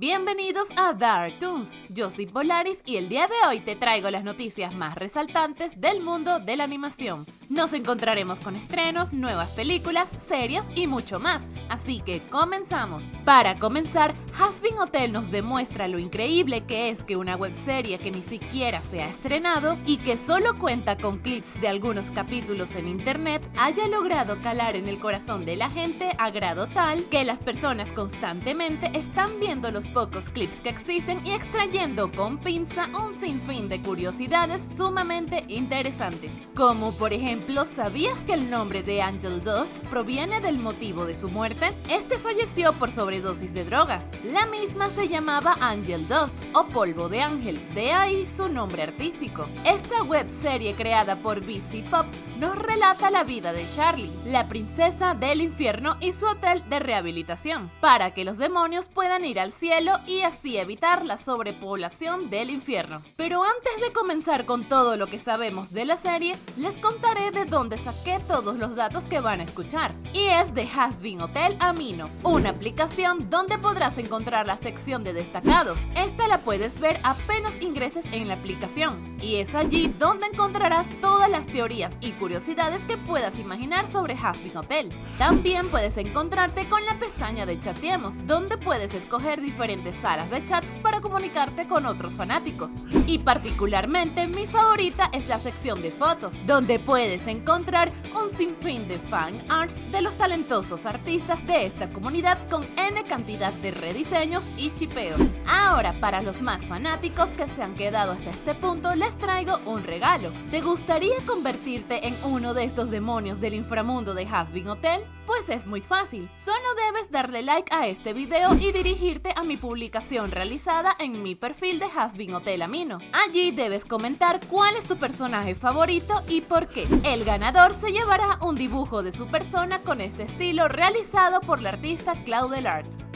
Bienvenidos a Dark Toons, yo soy Polaris y el día de hoy te traigo las noticias más resaltantes del mundo de la animación. Nos encontraremos con estrenos, nuevas películas, series y mucho más, así que comenzamos. Para comenzar, Hasbin Hotel nos demuestra lo increíble que es que una webserie que ni siquiera se ha estrenado y que solo cuenta con clips de algunos capítulos en internet haya logrado calar en el corazón de la gente a grado tal que las personas constantemente están viendo los pocos clips que existen y extrayendo con pinza un sinfín de curiosidades sumamente interesantes. Como por ejemplo, ¿sabías que el nombre de Angel Dust proviene del motivo de su muerte? Este falleció por sobredosis de drogas. La misma se llamaba Angel Dust o polvo de ángel, de ahí su nombre artístico. Esta web serie creada por BC Pop nos relata la vida de Charlie, la princesa del infierno y su hotel de rehabilitación, para que los demonios puedan ir al cielo y así evitar la sobrepoblación del infierno. Pero antes de comenzar con todo lo que sabemos de la serie, les contaré de dónde saqué todos los datos que van a escuchar. Y es de Hasbin Hotel Amino, una aplicación donde podrás encontrar la sección de destacados. Esta la puedes ver apenas ingreses en la aplicación. Y es allí donde encontrarás todas las teorías y curiosidades que puedas imaginar sobre Hasbin Hotel. También puedes encontrarte con la pestaña de Chateemos, donde puedes escoger diferentes salas de chats para comunicarte con otros fanáticos. Y particularmente mi favorita es la sección de fotos, donde puedes encontrar un sinfín de fan arts de los talentosos artistas de esta comunidad con N cantidad de rediseños y chipeos. Ahora, para los más fanáticos que se han quedado hasta este punto, les traigo un regalo. ¿Te gustaría convertirte en uno de estos demonios del inframundo de Hasbin Hotel? Pues es muy fácil, solo debes darle like a este video y dirigirte a mi publicación realizada en mi perfil de Hasbin Hotel Amino. Allí debes comentar cuál es tu personaje favorito y por qué. El ganador se llevará un dibujo de su persona con este estilo realizado por la artista Claudel Art.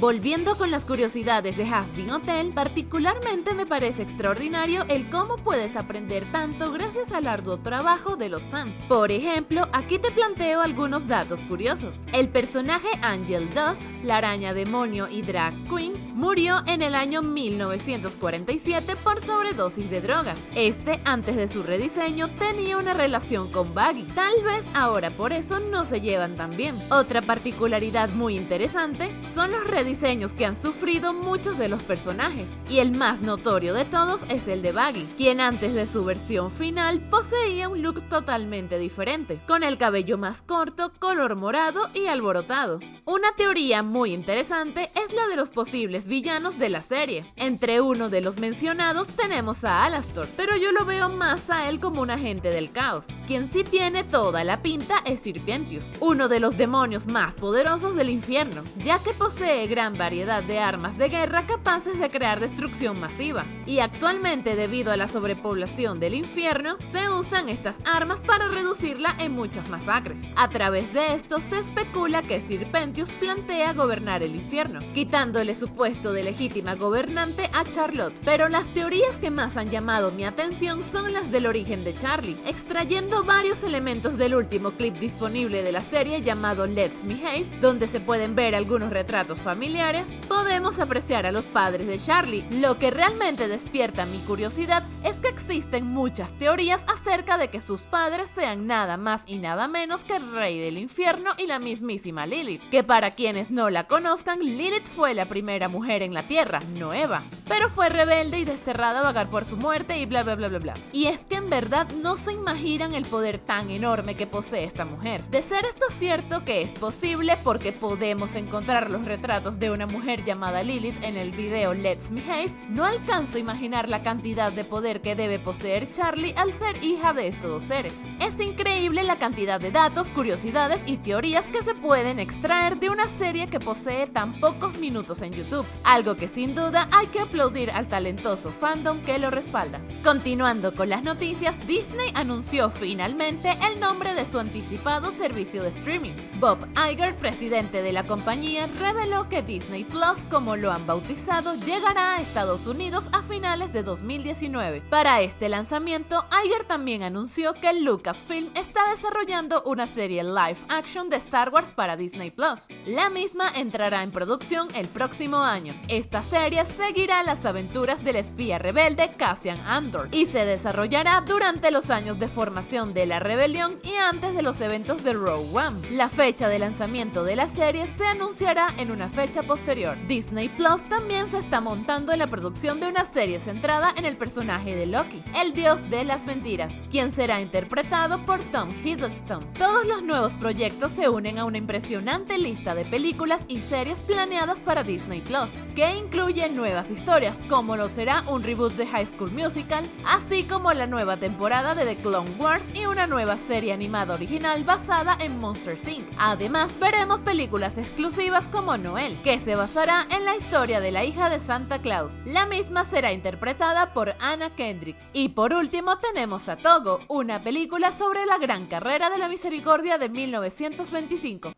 Volviendo con las curiosidades de Hasbin Hotel, particularmente me parece extraordinario el cómo puedes aprender tanto gracias al arduo trabajo de los fans. Por ejemplo, aquí te planteo algunos datos curiosos. El personaje Angel Dust, la araña demonio y drag queen, murió en el año 1947 por sobredosis de drogas. Este, antes de su rediseño, tenía una relación con Baggy. Tal vez ahora por eso no se llevan tan bien. Otra particularidad muy interesante son los rediseños que han sufrido muchos de los personajes, y el más notorio de todos es el de Baggy, quien antes de su versión final poseía un look totalmente diferente, con el cabello más corto, color morado y alborotado. Una teoría muy interesante es la de los posibles villanos de la serie. Entre uno de los mencionados tenemos a Alastor, pero yo lo veo más a él como un agente del caos. Quien sí tiene toda la pinta es Sirpentius, uno de los demonios más poderosos del infierno, ya que posee gran variedad de armas de guerra capaces de crear destrucción masiva. Y actualmente, debido a la sobrepoblación del infierno, se usan estas armas para reducirla en muchas masacres. A través de esto se especula que Sir Pentius plantea gobernar el infierno, quitándole su puesto de legítima gobernante a Charlotte. Pero las teorías que más han llamado mi atención son las del origen de Charlie, extrayendo varios elementos del último clip disponible de la serie llamado Let's Behave, donde se pueden ver algunos retratos familiares podemos apreciar a los padres de Charlie. Lo que realmente despierta mi curiosidad es que existen muchas teorías acerca de que sus padres sean nada más y nada menos que el rey del infierno y la mismísima Lilith, que para quienes no la conozcan, Lilith fue la primera mujer en la tierra, no Eva, pero fue rebelde y desterrada a vagar por su muerte y bla bla bla bla bla. Y es que en verdad no se imaginan el poder tan enorme que posee esta mujer. De ser esto cierto que es posible porque podemos encontrar los retratos de una mujer llamada Lilith en el video Let's Behave, no alcanzo a imaginar la cantidad de poder que debe poseer Charlie al ser hija de estos dos seres. Es increíble la cantidad de datos, curiosidades y teorías que se pueden extraer de una serie que posee tan pocos minutos en YouTube, algo que sin duda hay que aplaudir al talentoso fandom que lo respalda. Continuando con las noticias, Disney anunció finalmente el nombre de su anticipado servicio de streaming. Bob Iger, presidente de la compañía, reveló que Disney Plus, como lo han bautizado, llegará a Estados Unidos a finales de 2019. Para este lanzamiento, Iger también anunció que Lucasfilm está desarrollando una serie live action de Star Wars para Disney Plus. La misma entrará en producción el próximo año. Esta serie seguirá las aventuras del espía rebelde Cassian Andor y se desarrollará durante los años de formación de la rebelión y antes de los eventos de Rogue One. La fecha de lanzamiento de la serie se anunciará en una fecha posterior. Disney Plus también se está montando en la producción de una serie centrada en el personaje de Loki, el dios de las mentiras, quien será interpretado por Tom Hiddleston. Todos los nuevos proyectos se unen a una impresionante lista de películas y series planeadas para Disney Plus, que incluye nuevas historias, como lo será un reboot de High School Musical, así como la nueva temporada de The Clone Wars y una nueva serie animada original basada en Monster Inc. Además, veremos películas exclusivas como Que se basará en la historia de la hija de Santa Claus. La misma será interpretada por Anna Kendrick. Y por último tenemos a Togo, una película sobre la gran carrera de la misericordia de 1925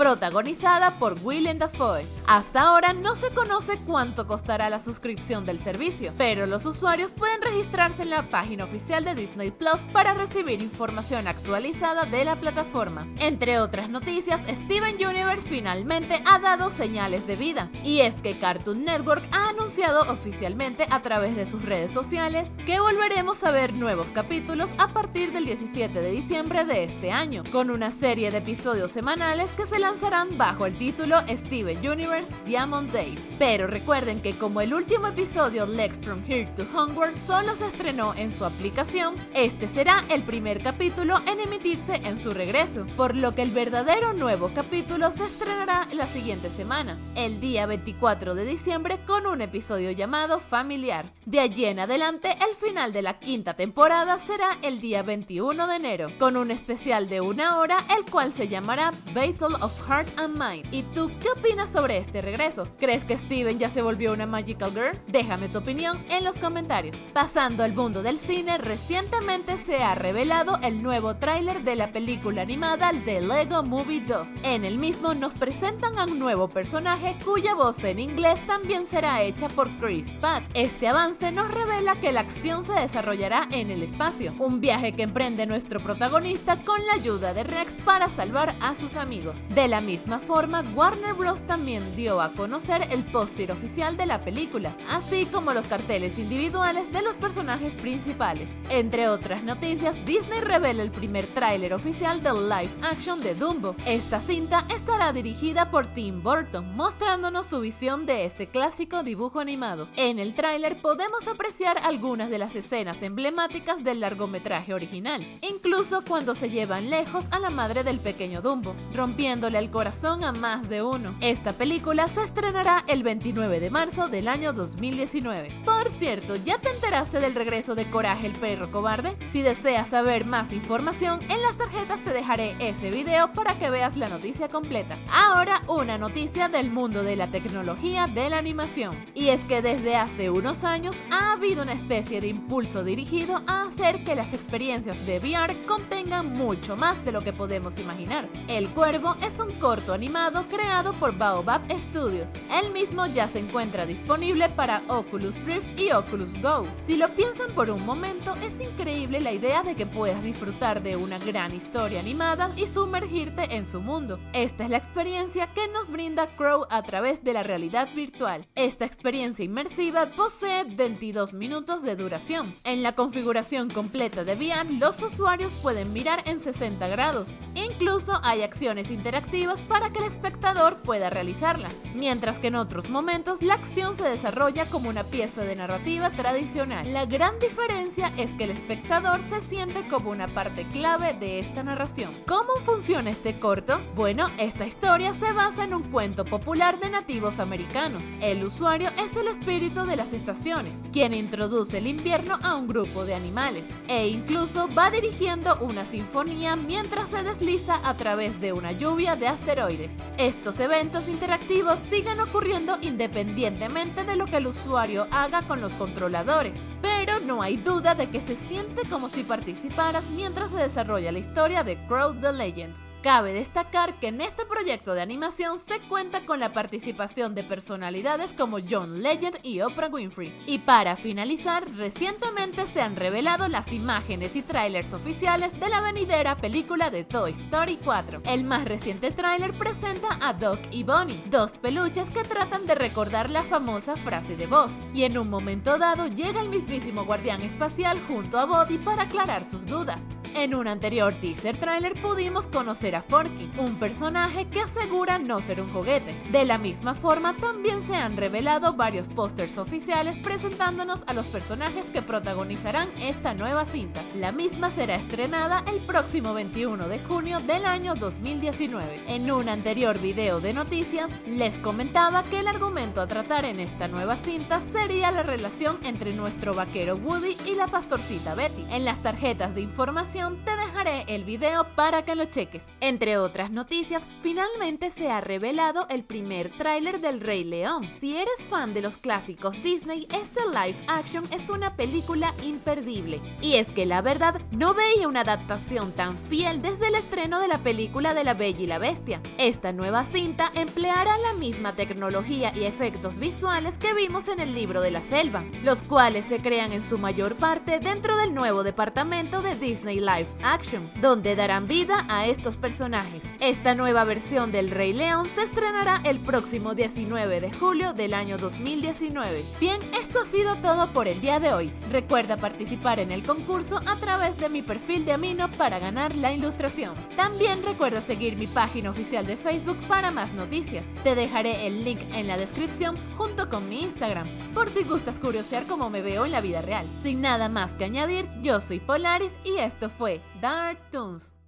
protagonizada por Willem Dafoe. Hasta ahora no se conoce cuánto costará la suscripción del servicio, pero los usuarios pueden registrarse en la página oficial de Disney Plus para recibir información actualizada de la plataforma. Entre otras noticias, Steven Universe finalmente ha dado señales de vida, y es que Cartoon Network ha anunciado oficialmente a través de sus redes sociales que volveremos a ver nuevos capítulos a partir del 17 de diciembre de este año, con una serie de episodios semanales que se lanzarán bajo el título Steven Universe Diamond Days. Pero recuerden que como el último episodio Lex from Here to Hogwarts solo se estrenó en su aplicación, este será el primer capítulo en emitirse en su regreso, por lo que el verdadero nuevo capítulo se estrenará la siguiente semana, el día 24 de diciembre con un episodio llamado Familiar. De allí en adelante, el final de la quinta temporada será el día 21 de enero, con un especial de una hora, el cual se llamará Battle of Heart and Mind. ¿Y tú qué opinas sobre este regreso? ¿Crees que Steven ya se volvió una Magical Girl? Déjame tu opinión en los comentarios. Pasando al mundo del cine, recientemente se ha revelado el nuevo tráiler de la película animada The Lego Movie 2. En el mismo nos presentan a un nuevo personaje cuya voz en inglés también será hecha por Chris Pratt. Este avance nos revela que la acción se desarrollará en el espacio, un viaje que emprende nuestro protagonista con la ayuda de Rex para salvar a sus amigos. De la misma forma, Warner Bros. también dio a conocer el póster oficial de la película, así como los carteles individuales de los personajes principales. Entre otras noticias, Disney revela el primer tráiler oficial del live action de Dumbo. Esta cinta estará dirigida por Tim Burton, mostrándonos su visión de este clásico dibujo animado. En el tráiler podemos apreciar algunas de las escenas emblemáticas del largometraje original, incluso cuando se llevan lejos a la madre del pequeño Dumbo, rompiendo el corazón a más de uno. Esta película se estrenará el 29 de marzo del año 2019. Por cierto, ¿ya te enteraste del regreso de Coraje el perro cobarde? Si deseas saber más información, en las tarjetas te dejaré ese video para que veas la noticia completa. Ahora una noticia del mundo de la tecnología de la animación. Y es que desde hace unos años ha habido una especie de impulso dirigido a hacer que las experiencias de VR contengan mucho más de lo que podemos imaginar. El Cuervo es un corto animado creado por Baobab Studios. El mismo ya se encuentra disponible para Oculus Rift y Oculus Go. Si lo piensan por un momento, es increíble la idea de que puedas disfrutar de una gran historia animada y sumergirte en su mundo. Esta es la experiencia que nos brinda Crow a través de la realidad virtual. Esta experiencia inmersiva posee 22 minutos de duración. En la configuración completa de VR, los usuarios pueden mirar en 60 grados. Incluso hay acciones interactivas para que el espectador pueda realizarlas, mientras que en otros momentos la acción se desarrolla como una pieza de narrativa tradicional. La gran diferencia es que el espectador se siente como una parte clave de esta narración. ¿Cómo funciona este corto? Bueno, esta historia se basa en un cuento popular de nativos americanos. El usuario es el espíritu de las estaciones, quien introduce el invierno a un grupo de animales, e incluso va dirigiendo una sinfonía mientras se desliza a través de una lluvia de asteroides. Estos eventos interactivos siguen ocurriendo independientemente de lo que el usuario haga con los controladores, pero no hay duda de que se siente como si participaras mientras se desarrolla la historia de Crow the Legend. Cabe destacar que en este proyecto de animación se cuenta con la participación de personalidades como John Legend y Oprah Winfrey. Y para finalizar, recientemente se han revelado las imágenes y trailers oficiales de la venidera película de Toy Story 4. El más reciente tráiler presenta a Doc y Bonnie, dos peluches que tratan de recordar la famosa frase de voz. Y en un momento dado llega el mismísimo guardián espacial junto a Bodhi para aclarar sus dudas. En un anterior teaser trailer pudimos conocer a Forky, un personaje que asegura no ser un juguete. De la misma forma, también se han revelado varios pósters oficiales presentándonos a los personajes que protagonizarán esta nueva cinta. La misma será estrenada el próximo 21 de junio del año 2019. En un anterior video de noticias, les comentaba que el argumento a tratar en esta nueva cinta sería la relación entre nuestro vaquero Woody y la pastorcita Betty. En las tarjetas de información te dejaré el video para que lo cheques. Entre otras noticias, finalmente se ha revelado el primer tráiler del Rey León. Si eres fan de los clásicos Disney, este live action es una película imperdible. Y es que la verdad, no veía una adaptación tan fiel desde el estreno de la película de La Bella y la Bestia. Esta nueva cinta empleará la misma tecnología y efectos visuales que vimos en el libro de la selva, los cuales se crean en su mayor parte dentro del nuevo departamento de Disney live action, donde darán vida a estos personajes. Esta nueva versión del Rey León se estrenará el próximo 19 de julio del año 2019. Bien, esto ha sido todo por el día de hoy. Recuerda participar en el concurso a través de mi perfil de Amino para ganar la ilustración. También recuerda seguir mi página oficial de Facebook para más noticias. Te dejaré el link en la descripción junto con mi Instagram, por si gustas curiosear cómo me veo en la vida real. Sin nada más que añadir, yo soy Polaris y esto fue fue Dark Toons.